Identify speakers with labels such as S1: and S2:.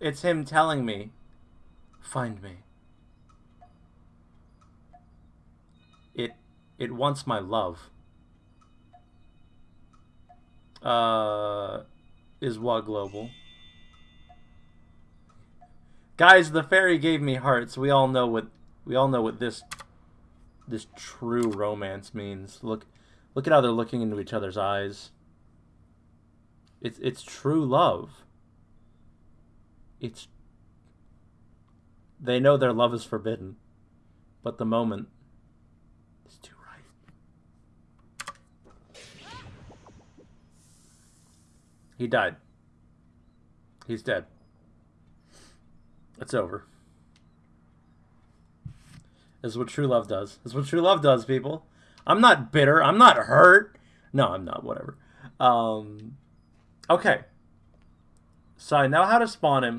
S1: It's him telling me, find me. It it wants my love. Uh is what global. Guys, the fairy gave me hearts. We all know what we all know what this this true romance means. Look look at how they're looking into each other's eyes. It's it's true love. It's they know their love is forbidden, but the moment is too right. He died. He's dead. It's over. Is what true love does. Is what true love does, people. I'm not bitter. I'm not hurt. No, I'm not. Whatever. Um, okay. So I know how to spawn him.